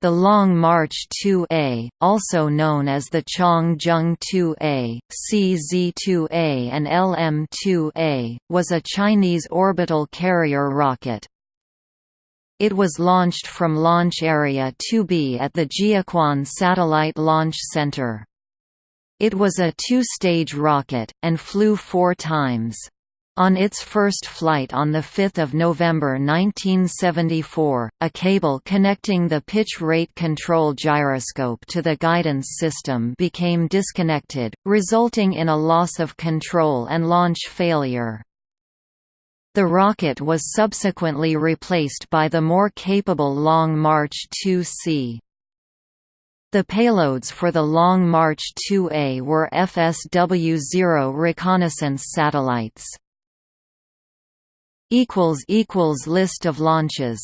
The Long March 2A, also known as the Changzheng 2A, CZ-2A and LM-2A, was a Chinese orbital carrier rocket. It was launched from Launch Area 2B at the Jiuquan Satellite Launch Center. It was a two-stage rocket, and flew four times. On its first flight on 5 November 1974, a cable connecting the pitch rate control gyroscope to the guidance system became disconnected, resulting in a loss of control and launch failure. The rocket was subsequently replaced by the more capable Long March 2C. The payloads for the Long March 2A were FSW-0 reconnaissance satellites. List of launches